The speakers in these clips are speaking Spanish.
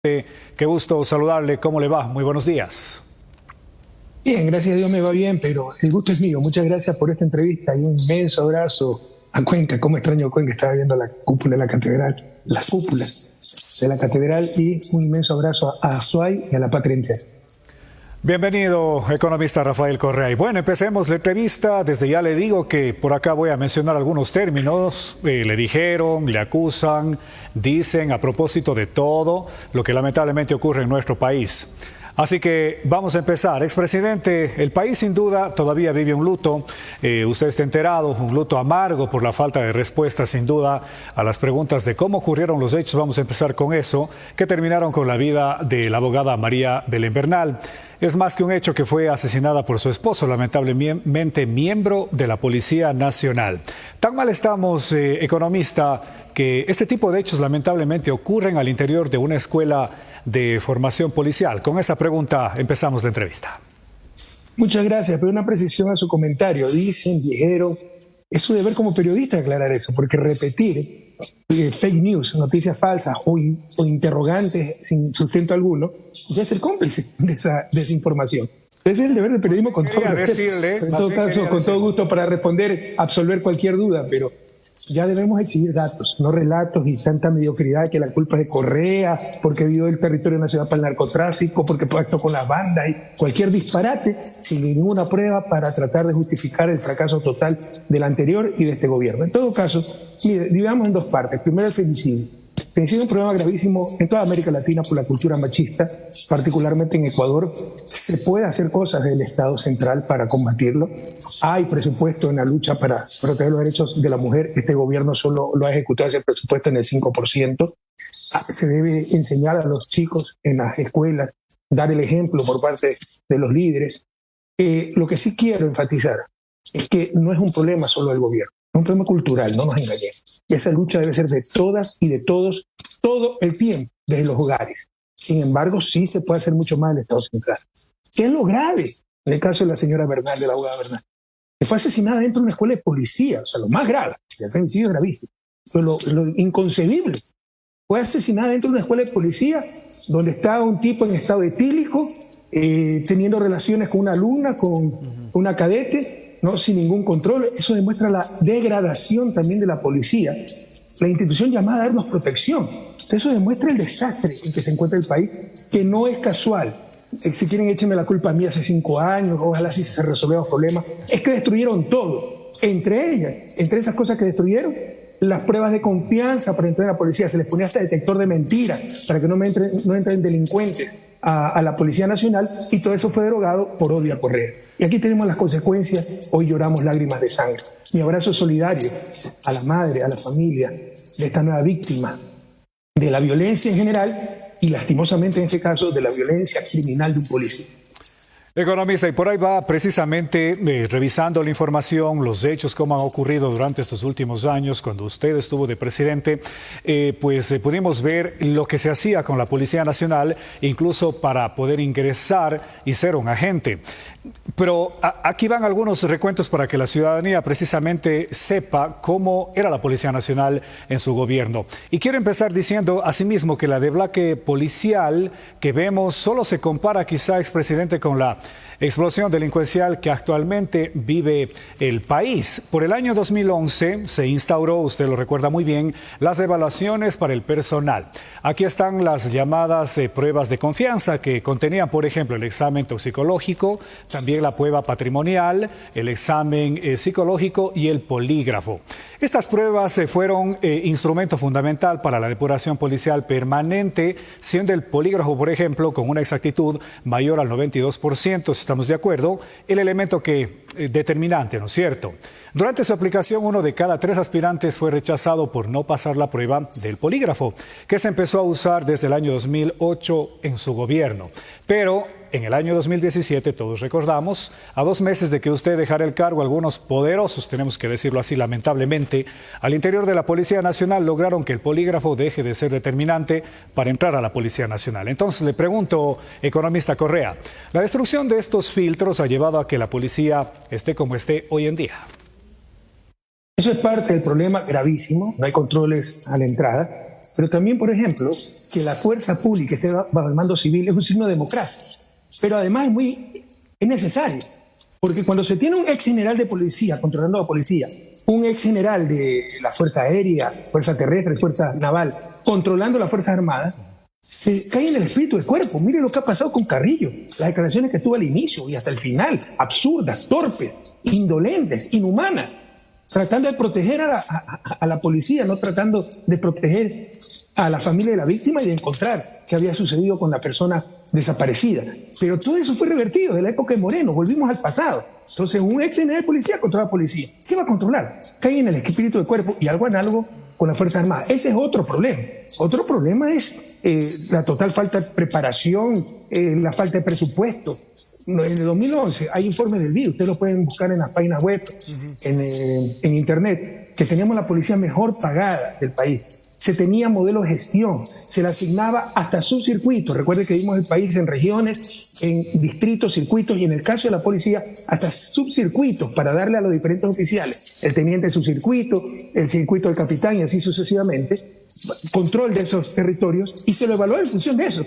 Qué gusto saludarle. ¿Cómo le va? Muy buenos días. Bien, gracias a Dios me va bien, pero el gusto es mío. Muchas gracias por esta entrevista y un inmenso abrazo a Cuenca. Cómo extraño Cuenca, estaba viendo la cúpula de la catedral, las cúpulas de la catedral y un inmenso abrazo a Azuay y a la patria entera. Bienvenido, economista Rafael Correa. Y bueno, empecemos la entrevista. Desde ya le digo que por acá voy a mencionar algunos términos. Eh, le dijeron, le acusan, dicen a propósito de todo lo que lamentablemente ocurre en nuestro país. Así que vamos a empezar. Expresidente, el país sin duda todavía vive un luto. Eh, usted está enterado, un luto amargo por la falta de respuesta sin duda a las preguntas de cómo ocurrieron los hechos. Vamos a empezar con eso, que terminaron con la vida de la abogada María Belén Bernal. Es más que un hecho que fue asesinada por su esposo, lamentablemente miembro de la Policía Nacional. Tan mal estamos, eh, economista, que este tipo de hechos lamentablemente ocurren al interior de una escuela de formación policial. Con esa pregunta empezamos la entrevista. Muchas gracias, pero una precisión a su comentario. Dicen, dijeron, es su deber como periodista aclarar eso, porque repetir eh, fake news, noticias falsas o, interrogantes sin sustento alguno, ya es el cómplice de esa desinformación. Ese es el deber del periodismo con todo, en todo caso, con todo gusto para responder, absolver cualquier duda, pero ya debemos exigir datos, no relatos y santa mediocridad que la culpa es de Correa, porque vivió el territorio nacional para el narcotráfico, porque pactó con las bandas y cualquier disparate sin ninguna prueba para tratar de justificar el fracaso total del anterior y de este gobierno. En todo caso, mire, digamos en dos partes. Primero el femicidio sido un problema gravísimo en toda América Latina por la cultura machista, particularmente en Ecuador. Se puede hacer cosas del Estado central para combatirlo. Hay presupuesto en la lucha para proteger los derechos de la mujer. Este gobierno solo lo ha ejecutado ese presupuesto en el 5%. Se debe enseñar a los chicos en las escuelas, dar el ejemplo por parte de los líderes. Eh, lo que sí quiero enfatizar es que no es un problema solo del gobierno, es un problema cultural, no nos engañemos. Esa lucha debe ser de todas y de todos, todo el tiempo, desde los hogares. Sin embargo, sí se puede hacer mucho más en el Estado Central. ¿Qué es lo grave? En el caso de la señora Bernal, de la abogada Bernal, que fue asesinada dentro de una escuela de policía, o sea, lo más grave, el femicidio es gravísimo, pero lo, inconcebible. Fue asesinada dentro de una escuela de policía donde estaba un tipo en estado etílico, eh, teniendo relaciones con una alumna, con una cadete, ¿no? sin ningún control. Eso demuestra la degradación también de la policía, la institución llamada a darnos protección. Eso demuestra el desastre en que se encuentra el país, que no es casual. Eh, si quieren, échenme la culpa a mí hace cinco años, ojalá si se resolvieron los problemas. Es que destruyeron todo. Entre ellas, entre esas cosas que destruyeron, las pruebas de confianza para entrar a la policía. Se les ponía hasta detector de mentiras para que no, me entren, no entren delincuentes a, a la Policía Nacional y todo eso fue derogado por odio a Correa. Y aquí tenemos las consecuencias, hoy lloramos lágrimas de sangre. Mi abrazo solidario a la madre, a la familia de esta nueva víctima de la violencia en general y lastimosamente en este caso de la violencia criminal de un policía. Economista, y por ahí va precisamente eh, revisando la información, los hechos, cómo han ocurrido durante estos últimos años, cuando usted estuvo de presidente, eh, pues eh, pudimos ver lo que se hacía con la Policía Nacional, incluso para poder ingresar y ser un agente. Pero aquí van algunos recuentos para que la ciudadanía precisamente sepa cómo era la Policía Nacional en su gobierno. Y quiero empezar diciendo asimismo que la deblaque policial que vemos solo se compara quizá, expresidente, con la explosión delincuencial que actualmente vive el país. Por el año 2011 se instauró, usted lo recuerda muy bien, las evaluaciones para el personal. Aquí están las llamadas eh, pruebas de confianza que contenían, por ejemplo, el examen toxicológico, también la prueba patrimonial, el examen eh, psicológico y el polígrafo. Estas pruebas eh, fueron instrumento fundamental para la depuración policial permanente, siendo el polígrafo, por ejemplo, con una exactitud mayor al 92%, estamos de acuerdo, el elemento que eh, determinante, ¿no es cierto? Durante su aplicación, uno de cada tres aspirantes fue rechazado por no pasar la prueba del polígrafo, que se empezó a usar desde el año 2008 en su gobierno. Pero en el año 2017, todos recordamos, a dos meses de que usted dejara el cargo, algunos poderosos, tenemos que decirlo así lamentablemente, al interior de la Policía Nacional lograron que el polígrafo deje de ser determinante para entrar a la Policía Nacional. Entonces le pregunto, economista Correa, la destrucción de estos filtros ha llevado a que la policía esté como esté hoy en día. Eso es parte del problema gravísimo, no hay controles a la entrada. pero también, por ejemplo, que la fuerza pública esté bajo el mando civil es un signo de democracia. Pero además es muy es necesario, porque cuando se tiene un ex general de policía controlando a la policía, un ex general de la Fuerza Aérea, Fuerza Terrestre, Fuerza Naval, controlando las Fuerzas Armadas, se cae en el espíritu del cuerpo. Mire lo que ha pasado con Carrillo, las declaraciones que tuvo al inicio y hasta el final, absurdas, torpes, indolentes, inhumanas tratando de proteger a la, policía, no tratando de proteger a la familia de la víctima y de encontrar qué había sucedido con la persona desaparecida. Pero todo eso fue revertido de la época de Moreno, volvimos al pasado. Entonces, un ex de policía controla la policía. ¿Qué va a controlar? Cae en el espíritu del cuerpo y algo análogo con las Fuerzas Armadas. Ese es otro problema. Otro problema es eh, la total falta de preparación, eh, la falta de presupuesto, en el 2011 hay informes del BID, ustedes lo pueden buscar en las páginas web, eh, en, internet, que teníamos la policía mejor pagada del país. Se tenía modelo de gestión, se le asignaba hasta subcircuitos. Recuerde que vimos el país en regiones, en distritos, circuitos y en el caso de la policía, hasta subcircuitos para darle a los diferentes oficiales, el teniente subcircuito, el circuito del capitán y así sucesivamente, control de esos territorios y se lo evaluó en función de eso.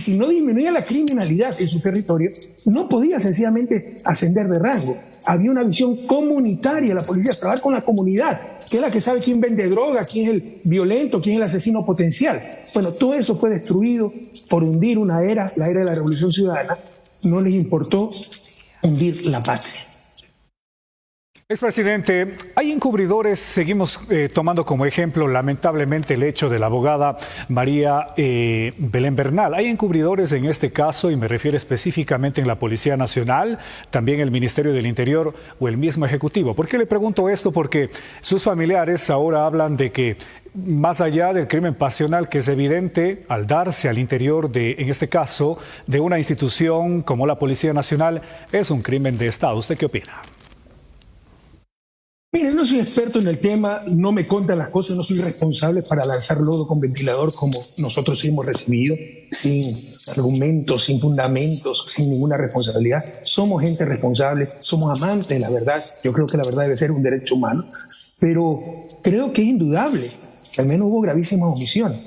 Y si no disminuía la criminalidad en su territorio, no podía sencillamente ascender de rango. Había una visión comunitaria, la policía, trabajar con la comunidad, que es la que sabe quién vende droga, quién es el violento, quién es el asesino potencial. Bueno, todo eso fue destruido por hundir una era, la era de la Revolución Ciudadana. No les importó hundir la patria. Expresidente, hay encubridores, seguimos eh, tomando como ejemplo lamentablemente el hecho de la abogada María eh, Belén Bernal. Hay encubridores en este caso y me refiero específicamente en la Policía Nacional, también el Ministerio del Interior o el mismo Ejecutivo. ¿Por qué le pregunto esto? Porque sus familiares ahora hablan de que más allá del crimen pasional que es evidente al darse al interior de, en este caso, de una institución como la Policía Nacional, es un crimen de Estado. ¿Usted qué opina? Mire, no soy experto en el tema, no me contan las cosas, no soy responsable para lanzar lodo con ventilador como nosotros hemos recibido, sin argumentos, sin fundamentos, sin ninguna responsabilidad. Somos gente responsable, somos amantes de la verdad. Yo creo que la verdad debe ser un derecho humano, pero creo que es indudable que al menos hubo gravísimas omisiones.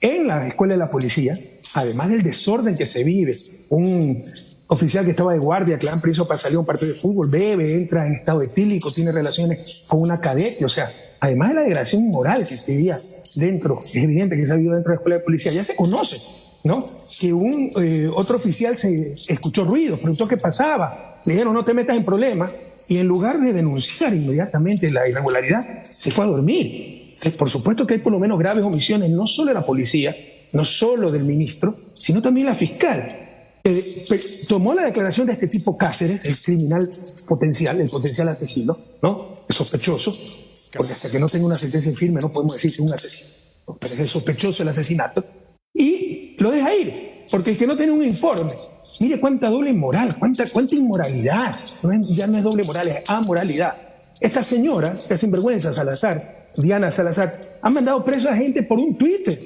En la escuela de la policía, además del desorden que se vive, un oficial que estaba de guardia, han preso para salir a un partido de fútbol, bebe, entra en estado etílico, tiene relaciones con una cadete, o sea, además de la degradación moral que se vivía dentro, es evidente que se ha vivido dentro de la escuela de policía, ya se conoce, ¿no? Que un eh, otro oficial se escuchó ruido, preguntó qué pasaba, le dijeron no te metas en problemas, y en lugar de denunciar inmediatamente la irregularidad, se fue a dormir. por supuesto que hay por lo menos graves omisiones, no solo de la policía, no solo del ministro, sino también la fiscal. Tomó la declaración de este tipo Cáceres, el criminal potencial, el potencial asesino, ¿no? El sospechoso, porque hasta que no tenga una sentencia firme no podemos decir que es un asesino, pero es el sospechoso del asesinato, y lo deja ir, porque el que no tiene un informe, mire cuánta doble moral, cuánta, cuánta inmoralidad, ya no es doble moral, es amoralidad. Esta señora, esta sinvergüenza Salazar, Diana Salazar, ha mandado preso a gente por un Twitter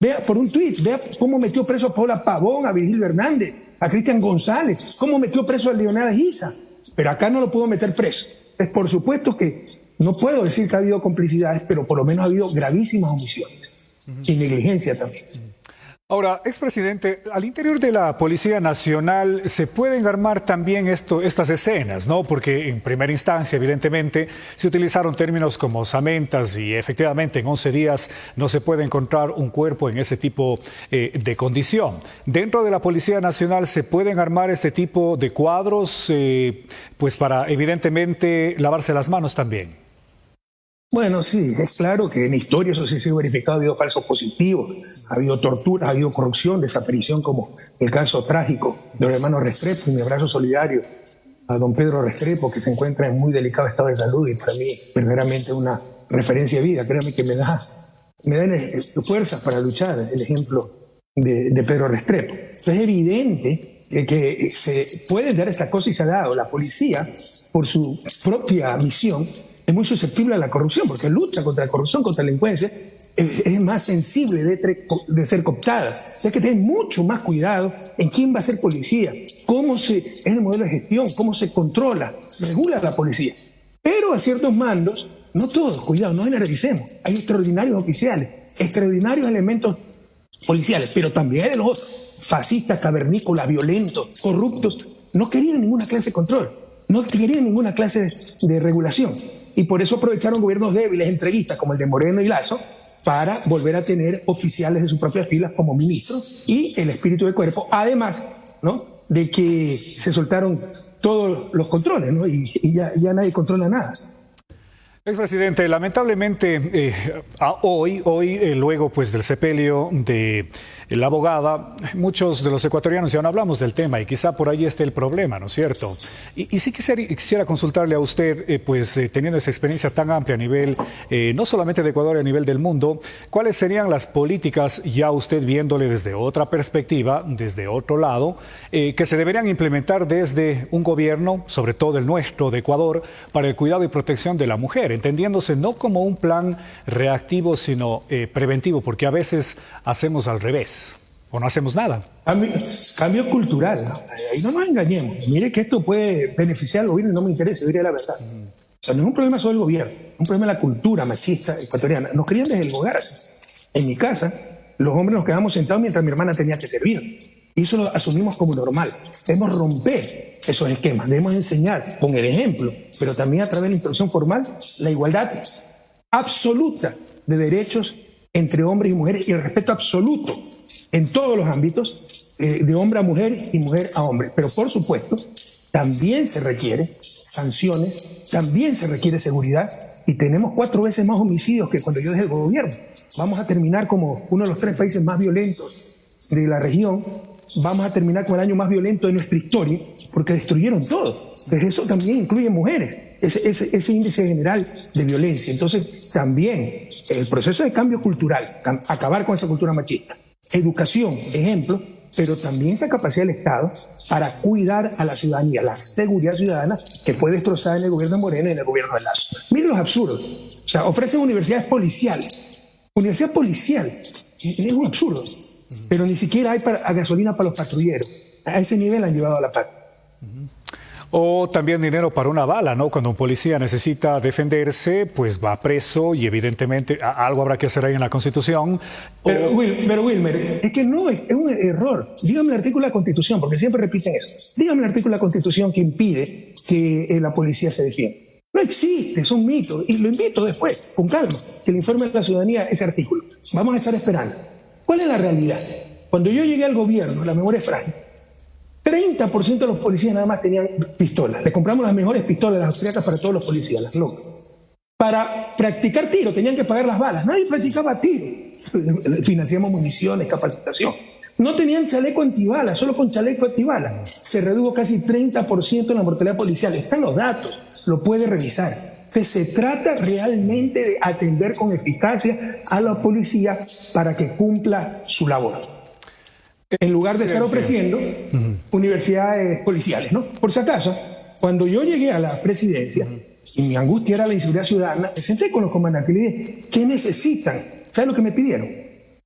Vea por un tuit, vea cómo metió preso a Paula Pavón, a Virgilio Hernández, a Cristian González, cómo metió preso a Leonardo Giza. Pero acá no lo puedo meter preso. Es por supuesto que no puedo decir que ha habido complicidades, pero por lo menos ha habido gravísimas omisiones y negligencia también. Ahora, expresidente, al interior de la Policía Nacional se pueden armar también esto, estas escenas, ¿no? Porque en primera instancia, evidentemente, se utilizaron términos como samentas y efectivamente en 11 días no se puede encontrar un cuerpo en ese tipo eh, de condición. Dentro de la Policía Nacional se pueden armar este tipo de cuadros, eh, pues para evidentemente lavarse las manos también. Bueno, sí, es claro que en historia eso sí se ha verificado, ha habido falsos positivos, ha habido tortura, ha habido corrupción, desaparición, como el caso trágico de los hermanos Restrepo, y mi abrazo solidario a don Pedro Restrepo, que se encuentra en muy delicado estado de salud y para mí verdaderamente una referencia de vida, créame que me da, me da fuerzas para luchar el ejemplo de, Pedro Restrepo. es evidente que se puede dar esta cosa y se ha dado. La policía, por su propia misión, es muy susceptible a la corrupción, porque lucha contra la corrupción, contra la delincuencia, es, más sensible de, ser cooptada. Hay que tener mucho más cuidado en quién va a ser policía, cómo se, es el modelo de gestión, cómo se controla, regula la policía. Pero a ciertos mandos No todos, cuidado, no generalicemos. Hay extraordinarios oficiales, extraordinarios elementos policiales, pero también hay de los otros, fascistas, cavernícolas, violentos, corruptos. No querían ninguna clase de control, no querían ninguna clase de, regulación. Y por eso aprovecharon gobiernos débiles, entreguistas, como el de Moreno y Lazo, para volver a tener oficiales de sus propias filas como ministros y el espíritu del cuerpo. Además, ¿no? de que se soltaron todos los controles ¿no? y, ya, ya nadie controla nada. Expresidente, lamentablemente eh, hoy, hoy eh, luego pues del sepelio de la abogada, muchos de los ecuatorianos ya no hablamos del tema y quizá por ahí esté el problema, ¿no es cierto? Y, y sí quisiera, quisiera, consultarle a usted, eh, pues teniendo esa experiencia tan amplia a nivel, no solamente de Ecuador, a nivel del mundo, ¿cuáles serían las políticas, ya usted viéndole desde otra perspectiva, desde otro lado, que se deberían implementar desde un gobierno, sobre todo el nuestro de Ecuador, para el cuidado y protección de la mujer? Entendiéndose no como un plan reactivo, sino eh, preventivo, porque a veces hacemos al revés o no hacemos nada. Cambio, cultural, ahí no nos engañemos. Mire que esto puede beneficiar al gobierno y no me interesa, diría la verdad. O sea, no es un problema solo del gobierno, es un problema de la cultura machista ecuatoriana. Nos querían desde el hogar. En mi casa, los hombres nos quedamos sentados mientras mi hermana tenía que servir. Y eso lo asumimos como normal. Debemos romper esos esquemas, debemos enseñar con el ejemplo, pero también a través de la instrucción formal, la igualdad absoluta de derechos entre hombres y mujeres y el respeto absoluto en todos los ámbitos, eh, de hombre a mujer y mujer a hombre. Pero por supuesto, también se requiere sanciones, también se requiere seguridad y tenemos cuatro veces más homicidios que cuando yo dejé el gobierno. Vamos a terminar como uno de los tres países más violentos de la región vamos a terminar con el año más violento de nuestra historia, porque destruyeron todo. Pero eso también incluye mujeres, ese, ese, índice general de violencia. Entonces, también el proceso de cambio cultural, acabar con esa cultura machista, educación, ejemplo, pero también esa capacidad del Estado para cuidar a la ciudadanía, la seguridad ciudadana que fue destrozada en el gobierno de Moreno y en el gobierno de Lazo. Miren los absurdos. O sea, ofrecen universidades policiales. Universidad policial. Es un absurdo pero ni siquiera hay para, gasolina para los patrulleros. A ese nivel han llevado a la paz. O también dinero para una bala, ¿no? Cuando un policía necesita defenderse, pues va preso y evidentemente algo habrá que hacer ahí en la Constitución. Pero, Wilmer, es que no, es un error. Dígame el artículo de la Constitución, porque siempre repiten eso. Dígame el artículo de la Constitución que impide que eh, la policía se defienda. No existe, es un mito. Y lo invito después, con calma, que le informe a la ciudadanía ese artículo. Vamos a estar esperando. ¿Cuál es la realidad? Cuando yo llegué al gobierno, la memoria es frágil. 30% de los policías nada más tenían pistolas. Le compramos las mejores pistolas, las austriacas para todos los policías, las locas. Para practicar tiro tenían que pagar las balas. Nadie practicaba tiro. Financiamos municiones, capacitación. No tenían chaleco antibalas, solo con chaleco antibalas. Se redujo casi 30% en la mortalidad policial. Están los datos, lo puede revisar que se trata realmente de atender con eficacia a la policía para que cumpla su labor. En lugar de estar ofreciendo universidades policiales, ¿no? Por si acaso, cuando yo llegué a la presidencia y mi angustia era la inseguridad ciudadana, me senté con los comandantes y le dije, ¿qué necesitan? ¿Sabes lo que me pidieron?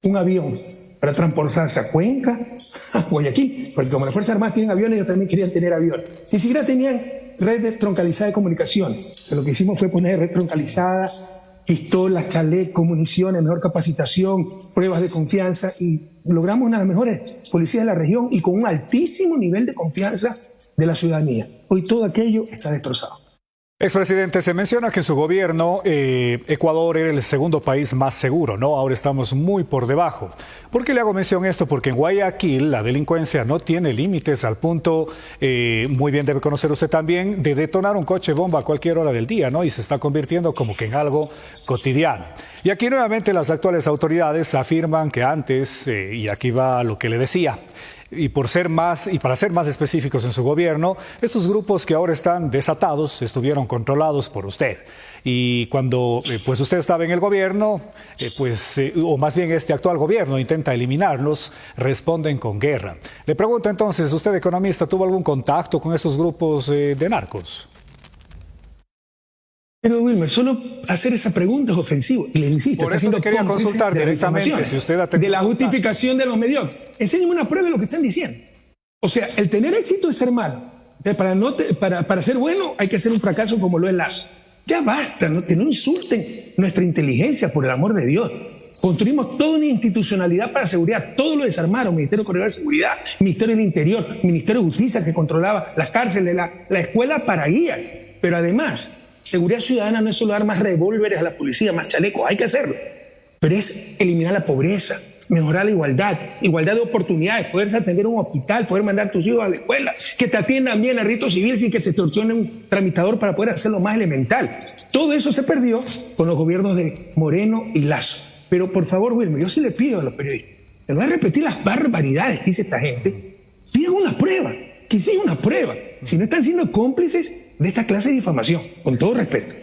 Un avión para transportarse a Cuenca, a Guayaquil, porque como las Fuerzas Armadas tienen aviones, ellos también querían tener avión. Ni siquiera tenían red troncalizada de comunicación. Lo que hicimos fue poner red troncalizada, pistolas, chalecos, municiones, mejor capacitación, pruebas de confianza y logramos una de las mejores policías de la región y con un altísimo nivel de confianza de la ciudadanía. Hoy todo aquello está destrozado. Expresidente, se menciona que en su gobierno eh, Ecuador era el segundo país más seguro, ¿no? Ahora estamos muy por debajo. ¿Por qué le hago mención esto? Porque en Guayaquil la delincuencia no tiene límites al punto, eh, muy bien debe conocer usted también, de detonar un coche bomba a cualquier hora del día, ¿no? Y se está convirtiendo como que en algo cotidiano. Y aquí nuevamente las actuales autoridades afirman que antes, eh, y aquí va lo que le decía, y por ser más y para ser más específicos en su gobierno, estos grupos que ahora están desatados estuvieron controlados por usted. Y cuando eh, pues usted estaba en el gobierno, eh, pues eh, o más bien este actual gobierno intenta eliminarlos, responden con guerra. Le pregunto entonces, usted economista, ¿tuvo algún contacto con estos grupos de narcos? Pero Wilmer, solo hacer esa pregunta es ofensivo. Y le insisto, Por eso quería consultar directamente si usted De la justificación de los medios. Enséñeme una prueba de lo que están diciendo. O sea, el tener éxito es ser malo. Para, no para, para ser bueno hay que ser un fracaso como lo es Lazo. Ya basta, ¿no? que no insulten nuestra inteligencia, por el amor de Dios. Construimos toda una institucionalidad para seguridad, todo lo desarmaron, Ministerio Corredor de Seguridad, Ministerio del Interior, Ministerio de Justicia que controlaba las cárceles, la, la escuela para guías. Pero además, seguridad ciudadana no es solo dar más revólveres a la policía, más chalecos, hay que hacerlo. Pero es eliminar la pobreza, mejorar la igualdad, igualdad de oportunidades, poderse atender a un hospital, poder mandar a tus hijos a la escuela, que te atiendan bien a rito civil sin que te extorsione un tramitador para poder hacerlo más elemental. Todo eso se perdió con los gobiernos de Moreno y Lazo. Pero por favor, Wilmer, yo sí le pido a los periodistas, en vez de repetir las barbaridades que dice esta gente, pidan una prueba, que sí una prueba, si no están siendo cómplices de esta clase de difamación, con todo respeto.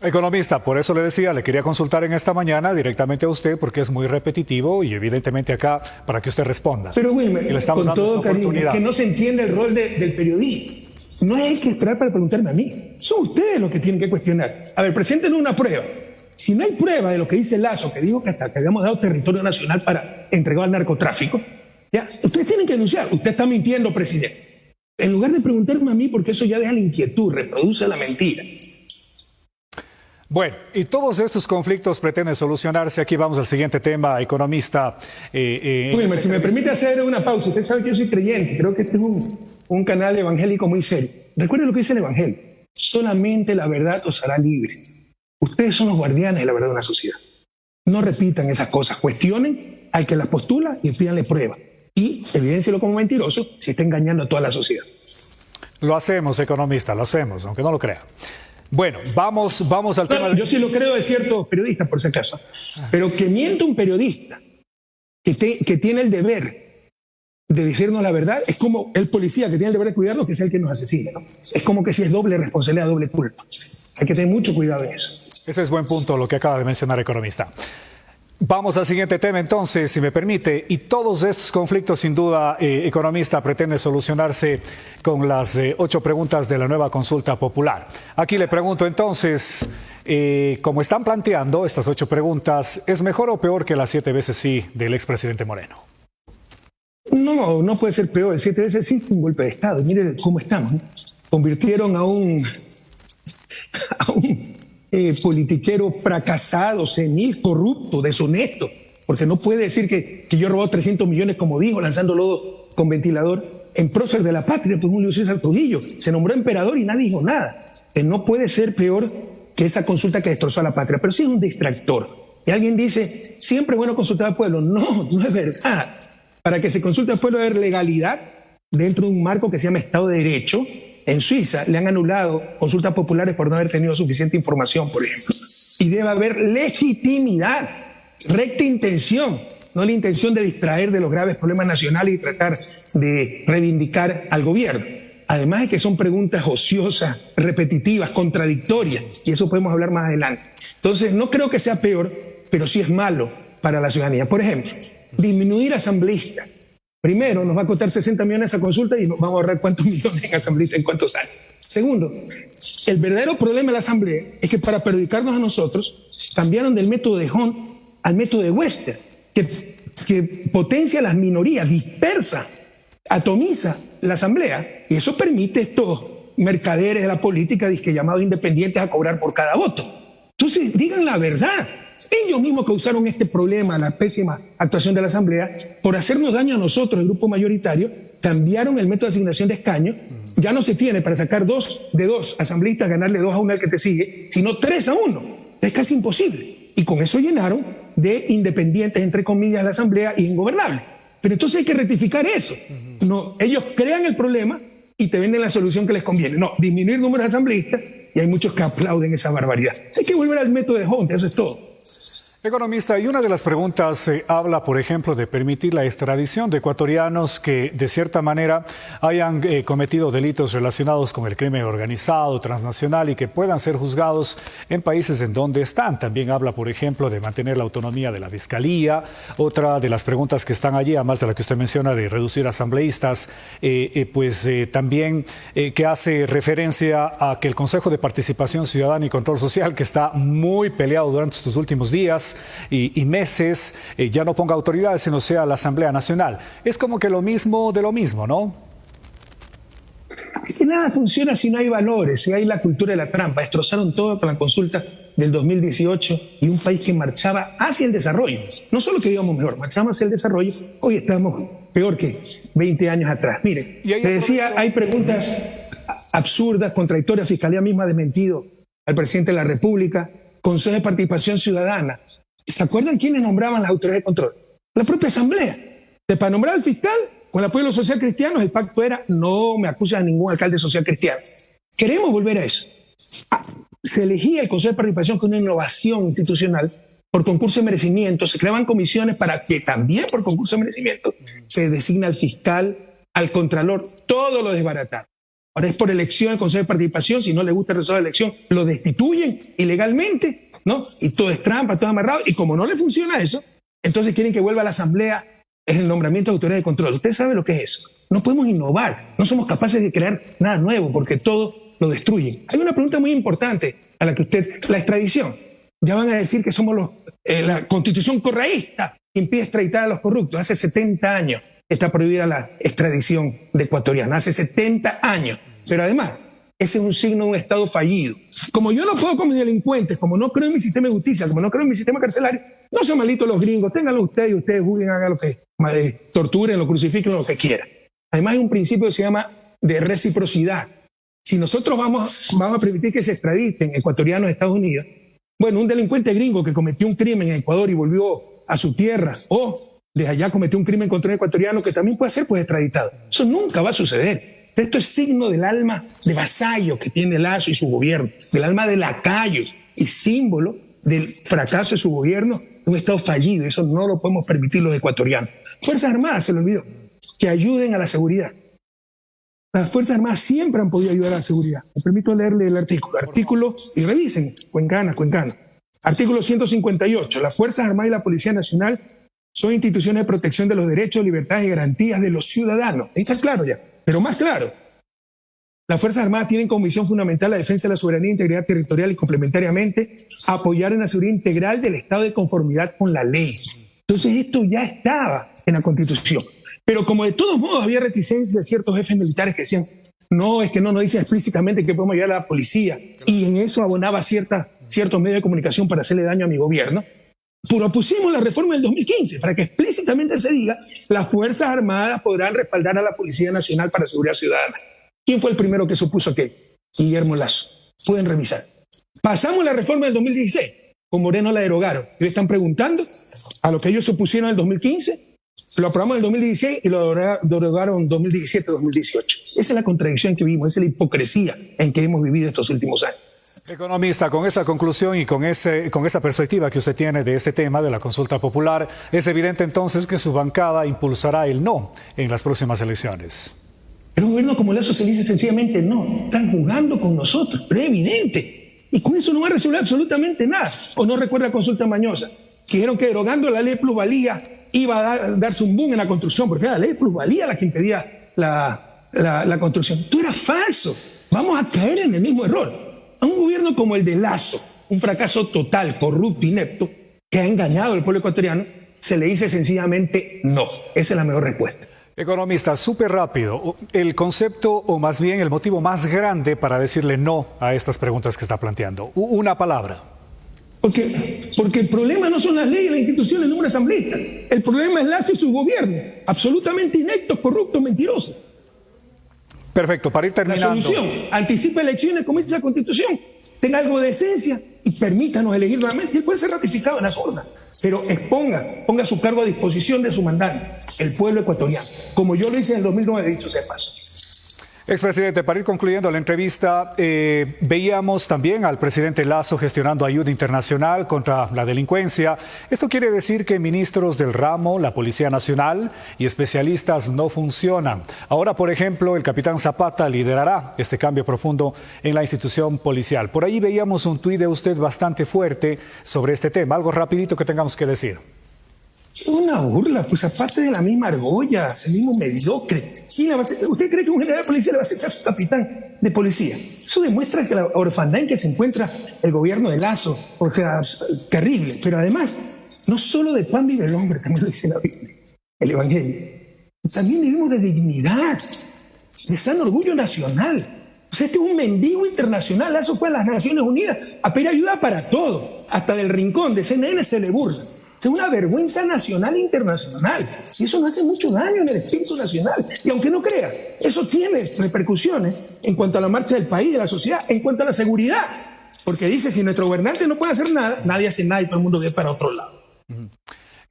Economista, por eso le decía, le quería consultar en esta mañana directamente a usted porque es muy repetitivo y evidentemente acá para que usted responda. Pero Wilmer, con todo cariño, que no se entiende el rol del periodismo. No hay que esperar para preguntarme a mí. Son ustedes los que tienen que cuestionar. A ver, presenten una prueba. Si no hay prueba de lo que dice Lazo, que dijo que hasta que habíamos dado territorio nacional para entregar al narcotráfico, ya, ustedes tienen que denunciar. Usted está mintiendo, presidente. En lugar de preguntarme a mí, porque eso ya deja la inquietud, reproduce la mentira. Bueno, y todos estos conflictos pretenden solucionarse. Aquí vamos al siguiente tema, economista. Eh, eh si me permite hacer una pausa, usted sabe que yo soy creyente, creo que este es un, un canal evangélico muy serio. Recuerde lo que dice el Evangelio, solamente la verdad os hará libres. Ustedes son los guardianes de la verdad de una sociedad. No repitan esas cosas, cuestionen al que las postula y pídanle prueba. Y evidencielo como mentiroso si está engañando a toda la sociedad. Lo hacemos, economista, lo hacemos, aunque no lo crea. Bueno, vamos, vamos al tema. Yo sí lo creo de ciertos periodistas, por si acaso. Pero que miente un periodista que, que tiene el deber de decirnos la verdad es como el policía que tiene el deber de cuidarnos, que es el que nos asesina. Es como que si es doble responsabilidad, doble culpa. Hay que tener mucho cuidado en eso. Ese es buen punto lo que acaba de mencionar economista. Vamos al siguiente tema entonces, si me permite. Y todos estos conflictos, sin duda, eh, economista, pretende solucionarse con las eh, ocho preguntas de la nueva consulta popular. Aquí le pregunto entonces, eh, como están planteando estas ocho preguntas, ¿es mejor o peor que las siete veces sí del expresidente Moreno? No, no puede ser peor. El siete veces sí fue un golpe de Estado. Mire cómo estamos. Convirtieron a un a un eh, politiquero fracasado, senil, corrupto, deshonesto, porque no puede decir que, que yo he robado 300 millones, como dijo, lanzando lodo con ventilador, en prócer de la patria, pues Julio César Trujillo. Se nombró emperador y nadie dijo nada. Que no puede ser peor que esa consulta que destrozó a la patria, pero sí es un distractor. Y alguien dice, siempre bueno consultar al pueblo. No, no es verdad. Para que se consulte al pueblo es legalidad dentro de un marco que se llama Estado de Derecho, en Suiza le han anulado consultas populares por no haber tenido suficiente información, por ejemplo. Y debe haber legitimidad, recta intención, no la intención de distraer de los graves problemas nacionales y tratar de reivindicar al gobierno. Además de que son preguntas ociosas, repetitivas, contradictorias, y eso podemos hablar más adelante. Entonces, no creo que sea peor, pero sí es malo para la ciudadanía. Por ejemplo, disminuir asambleístas Primero, nos va a costar 60 millones esa consulta y nos vamos a ahorrar cuántos millones en asamblea en cuántos años. Segundo, el verdadero problema de la asamblea es que para perjudicarnos a nosotros, cambiaron del método de Hunt al método de Wester, que, potencia las minorías, dispersa, atomiza la asamblea, y eso permite estos mercaderes de la política, llamados independientes, a cobrar por cada voto. Entonces, digan la verdad. Ellos mismos causaron este problema, la pésima actuación de la Asamblea, por hacernos daño a nosotros, el grupo mayoritario, cambiaron el método de asignación de escaños, ya no se tiene para sacar dos de dos asambleístas, ganarle dos a uno al que te sigue, sino tres a uno. Es casi imposible. Y con eso llenaron de independientes, entre comillas, la Asamblea y ingobernable. Pero entonces hay que rectificar eso. No, ellos crean el problema y te venden la solución que les conviene. No, disminuir el número de asambleístas y hay muchos que aplauden esa barbaridad. Hay que volver al método de Hunt, eso es todo. Economista, y una de las preguntas eh, habla, por ejemplo, de permitir la extradición de ecuatorianos que, de cierta manera, hayan eh, cometido delitos relacionados con el crimen organizado, transnacional y que puedan ser juzgados en países en donde están. También habla, por ejemplo, de mantener la autonomía de la fiscalía. Otra de las preguntas que están allí, además de la que usted menciona de reducir asambleístas, eh, pues también que hace referencia a que el Consejo de Participación Ciudadana y Control Social, que está muy peleado durante estos últimos días, y, meses eh, ya no ponga autoridades, sino sea la Asamblea Nacional. Es como que lo mismo de lo mismo, ¿no? que nada funciona si no hay valores, si hay la cultura de la trampa. Destrozaron todo con la consulta del 2018 y un país que marchaba hacia el desarrollo. No solo que íbamos mejor, marchamos hacia el desarrollo, hoy estamos peor que 20 años atrás. Mire, le decía, hay preguntas absurdas, contradictorias, Fiscalía misma ha desmentido al presidente de la República, Consejo de Participación Ciudadana. ¿Se acuerdan quiénes nombraban las autoridades de control? La propia Asamblea. De para nombrar al fiscal, con el apoyo de los social cristianos, el pacto era no me acusa a ningún alcalde social cristiano. Queremos volver a eso. Ah, se elegía el Consejo de Participación con una innovación institucional por concurso de merecimiento, se creaban comisiones para que también por concurso de merecimiento se designa al fiscal, al contralor, todo lo desbarataron. Ahora es por elección el Consejo de Participación, si no le gusta el resultado de la elección, lo destituyen ilegalmente, ¿no? Y todo es trampa, todo amarrado, y como no le funciona eso, entonces quieren que vuelva a la Asamblea es el nombramiento de autoridad de control. Usted sabe lo que es eso. No podemos innovar, no somos capaces de crear nada nuevo porque todo lo destruyen. Hay una pregunta muy importante a la que usted, la extradición. Ya van a decir que somos los, eh, la constitución correísta que impide extraditar a los corruptos. Hace 70 años está prohibida la extradición de ecuatorianos, hace 70 años. Pero además, ese es un signo de un Estado fallido. Como yo no puedo con mis delincuentes, como no creo en mi sistema de justicia, como no creo en mi sistema carcelario, no sean malditos los gringos, ténganlo ustedes ustedes juzguen, hagan lo que torturen, lo crucifiquen, lo que quieran. Además hay un principio que se llama de reciprocidad. Si nosotros vamos, vamos a permitir que se extraditen ecuatorianos a Estados Unidos, bueno, un delincuente gringo que cometió un crimen en Ecuador y volvió a su tierra, o desde allá cometió un crimen contra un ecuatoriano que también puede ser pues extraditado. Eso nunca va a suceder. Esto es signo del alma de vasallo que tiene Lazo y su gobierno, del alma de lacayo y símbolo del fracaso de su gobierno, de un Estado fallido. Eso no lo podemos permitir los ecuatorianos. Fuerzas Armadas, se lo olvidó, que ayuden a la seguridad. Las Fuerzas Armadas siempre han podido ayudar a la seguridad. Me permito leerle el artículo. Artículo, y revisen, Cuencana, Cuencana. Artículo 158. Las Fuerzas Armadas y la Policía Nacional son instituciones de protección de los derechos, libertades y garantías de los ciudadanos. Está claro ya, pero más claro. Las Fuerzas Armadas tienen como misión fundamental la defensa de la soberanía e integridad territorial y complementariamente apoyar en la seguridad integral del Estado de conformidad con la ley. Entonces esto ya estaba en la Constitución. Pero como de todos modos había reticencia de ciertos jefes militares que decían, no, es que no nos dice explícitamente que podemos ayudar a la policía, y en eso abonaba ciertos medios de comunicación para hacerle daño a mi gobierno, propusimos la reforma del 2015 para que explícitamente se diga las Fuerzas Armadas podrán respaldar a la Policía Nacional para Seguridad Ciudadana. ¿Quién fue el primero que supuso que? Guillermo Lazo. Pueden revisar. Pasamos la reforma del 2016. Con Moreno la derogaron. Y le están preguntando a lo que ellos supusieron en el 2015 lo aprobamos en el 2016 y lo derogaron en 2017-2018. Esa es la contradicción que vivimos, esa es la hipocresía en que hemos vivido estos últimos años. Economista, con esa conclusión y con, ese, con esa perspectiva que usted tiene de este tema de la consulta popular, es evidente entonces que su bancada impulsará el no en las próximas elecciones. El gobierno como Lazo se dice sencillamente no, están jugando con nosotros, pero es evidente. Y con eso no va a resolver absolutamente nada. O no recuerda la consulta mañosa, dijeron que derogando la ley plusvalía iba a darse un boom en la construcción, porque era la ley plusvalía la que impedía la, la, construcción. Esto era falso. Vamos a caer en el mismo error. A un gobierno como el de Lazo, un fracaso total, corrupto, inepto, que ha engañado al pueblo ecuatoriano, se le dice sencillamente no. Esa es la mejor respuesta. Economista, súper rápido. El concepto, o más bien el motivo más grande para decirle no a estas preguntas que está planteando. Una palabra. Porque, porque el problema no son las leyes, las instituciones, el número de asambleístas. El problema es Lazo y su gobierno. Absolutamente inectos, corruptos, mentirosos. Perfecto, para ir terminando. La solución, anticipa elecciones como dice la Constitución. Tenga algo de esencia y permítanos elegir nuevamente. Y puede ser ratificado en la zona. Pero exponga, ponga su cargo a disposición de su mandante, el pueblo ecuatoriano. Como yo lo hice en el 2009, dicho sea paso. Expresidente, para ir concluyendo la entrevista, eh, veíamos también al presidente Lazo gestionando ayuda internacional contra la delincuencia. Esto quiere decir que ministros del ramo, la Policía Nacional y especialistas no funcionan. Ahora, por ejemplo, el capitán Zapata liderará este cambio profundo en la institución policial. Por ahí veíamos un tuit de usted bastante fuerte sobre este tema. Algo rapidito que tengamos que decir. Una burla, pues aparte de la misma argolla, el mismo mediocre. ¿Usted cree que un general de policía le va a hacer caso a un capitán de policía? Eso demuestra que la orfandad en que se encuentra el gobierno de Lazo, o sea, terrible. Pero además, no solo de pan vive el hombre, también lo dice la Biblia, el Evangelio. También vivimos de dignidad. de sano orgullo nacional. O sea, este es un mendigo internacional, eso fue a las Naciones Unidas, a pedir ayuda para todo, hasta del rincón de CNN se le burla. Es una vergüenza nacional e internacional. Y eso no hace mucho daño en el espíritu nacional. Y aunque no crea, eso tiene repercusiones en cuanto a la marcha del país, de la sociedad, en cuanto a la seguridad. Porque dice, si nuestro gobernante no puede hacer nada, nadie hace nada y todo el mundo ve para otro lado.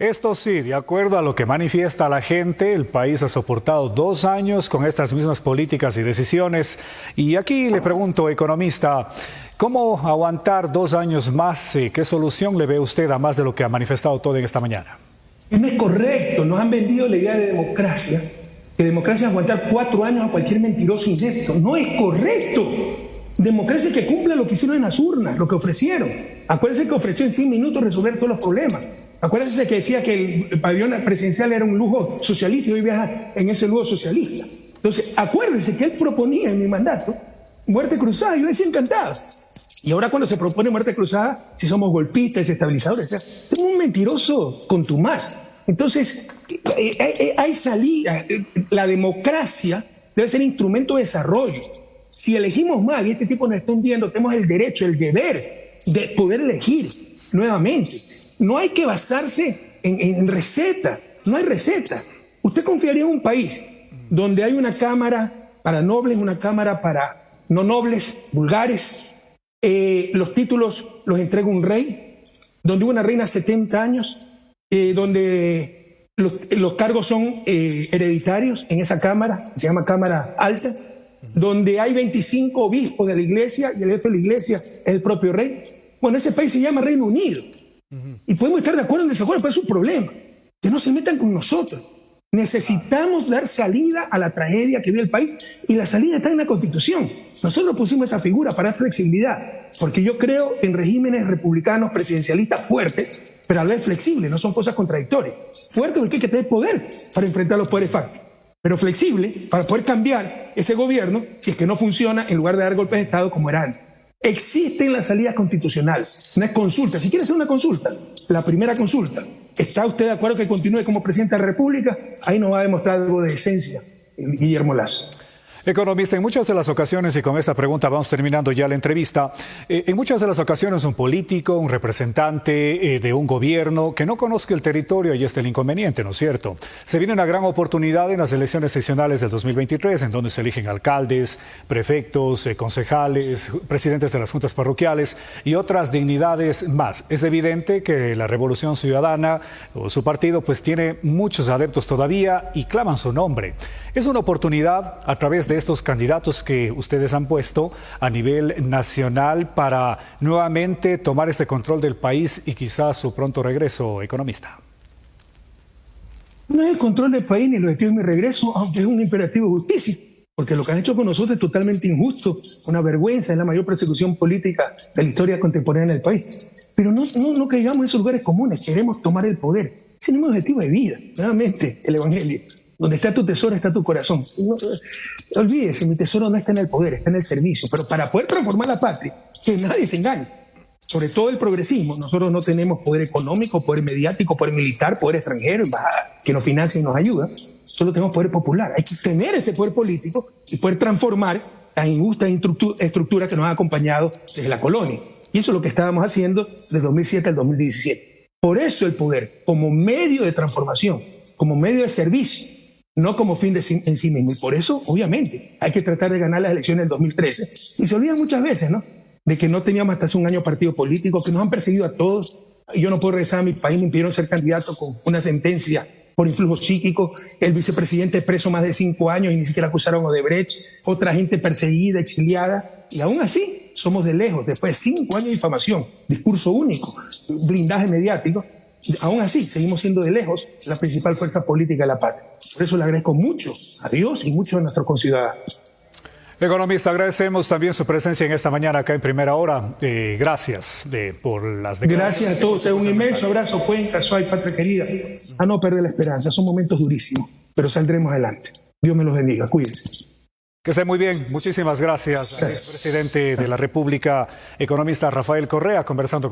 Esto sí, de acuerdo a lo que manifiesta la gente, el país ha soportado dos años con estas mismas políticas y decisiones. Y aquí le pregunto, economista, ¿cómo aguantar dos años más? ¿Qué solución le ve usted a más de lo que ha manifestado todo en esta mañana? No es correcto, nos han vendido la idea de democracia, que democracia es aguantar cuatro años a cualquier mentiroso inepto. No es correcto. Democracia que cumple lo que hicieron en las urnas, lo que ofrecieron. Acuérdense que ofreció en 100 minutos resolver todos los problemas. Acuérdense que decía que el pabellón presidencial era un lujo socialista y hoy viaja en ese lujo socialista. Entonces, acuérdense que él proponía en mi mandato muerte cruzada. Yo decía encantado. Y ahora cuando se propone muerte cruzada, si somos golpistas, estabilizadores, es un mentiroso contumaz. Entonces, eh, eh, eh, hay salida. La democracia debe ser instrumento de desarrollo. Si elegimos mal y este tipo nos está hundiendo, tenemos el derecho, el deber de poder elegir nuevamente. No hay que basarse en, receta, no hay receta. ¿Usted confiaría en un país donde hay una cámara para nobles, una cámara para no nobles, vulgares? Eh, los títulos los entrega un rey, donde hubo una reina 70 años, eh, donde los, los, cargos son eh, hereditarios en esa cámara, se llama Cámara Alta, donde hay 25 obispos de la iglesia y el jefe de la iglesia es el propio rey. Bueno, ese país se llama Reino Unido. Y podemos estar de acuerdo en desacuerdo, pero es un problema. Que no se metan con nosotros. Necesitamos dar salida a la tragedia que vive el país y la salida está en la Constitución. Nosotros pusimos esa figura para dar flexibilidad, porque yo creo en regímenes republicanos presidencialistas fuertes, pero a la vez flexibles, no son cosas contradictorias. Fuerte porque hay que tener poder para enfrentar los poderes fácticos, pero flexible para poder cambiar ese gobierno si es que no funciona en lugar de dar golpes de Estado como era antes. Existen las salidas constitucionales, es consulta. Si quiere hacer una consulta, la primera consulta, ¿Está usted de acuerdo que continúe como presidente de la República? Ahí nos va a demostrar algo de esencia Guillermo Lazo. Economista, en muchas de las ocasiones, y con esta pregunta vamos terminando ya la entrevista, eh, en muchas de las ocasiones un político, un representante eh, de un gobierno que no conozca el territorio, y este el inconveniente, ¿no es cierto? Se viene una gran oportunidad en las elecciones seccionales del 2023, en donde se eligen alcaldes, prefectos, eh, concejales, presidentes de las juntas parroquiales y otras dignidades más. Es evidente que la Revolución Ciudadana o su partido pues tiene muchos adeptos todavía y claman su nombre. Es una oportunidad a través de estos candidatos que ustedes han puesto a nivel nacional para nuevamente tomar este control del país y quizás su pronto regreso, economista? No es el control del país ni lo de mi regreso, aunque es un imperativo de justicia, porque lo que han hecho con nosotros es totalmente injusto, una vergüenza, es la mayor persecución política de la historia contemporánea del país. Pero no, no, no caigamos en esos lugares comunes, queremos tomar el poder. Ese es un objetivo de vida, nuevamente, el Evangelio. Donde está tu tesoro está tu corazón. No, olvídese, mi tesoro no está en el poder, está en el servicio. Pero para poder transformar la patria, que nadie se engañe, sobre todo el progresismo, nosotros no tenemos poder económico, poder mediático, poder militar, poder extranjero, que nos financia y nos ayuda. Solo tenemos poder popular. Hay que tener ese poder político y poder transformar las injustas estructuras que nos han acompañado desde la colonia. Y eso es lo que estábamos haciendo desde 2007 al 2017. Por eso el poder, como medio de transformación, como medio de servicio, no como fin de en sí mismo. Y por eso, obviamente, hay que tratar de ganar las elecciones del 2013. Y se olvidan muchas veces, ¿no? De que no teníamos hasta hace un año partido político, que nos han perseguido a todos. Yo no puedo regresar a mi país, me impidieron ser candidato con una sentencia por influjo psíquico. El vicepresidente preso más de cinco años y ni siquiera acusaron a Odebrecht. Otra gente perseguida, exiliada. Y aún así, somos de lejos, después de cinco años de difamación, discurso único, blindaje mediático, aún así seguimos siendo de lejos la principal fuerza política de la patria. Por eso le agradezco mucho a Dios y mucho a nuestros conciudadanos. Economista, agradecemos también su presencia en esta mañana acá en Primera Hora. Eh, gracias de, por las Gracias a todos. Un inmenso abrazo, Cuenca, Suay, patria querida. A no perder la esperanza. Son momentos durísimos, pero saldremos adelante. Dios me los bendiga. Cuídense. Que esté muy bien. Muchísimas gracias, gracias. presidente de la República, economista Rafael Correa, conversando con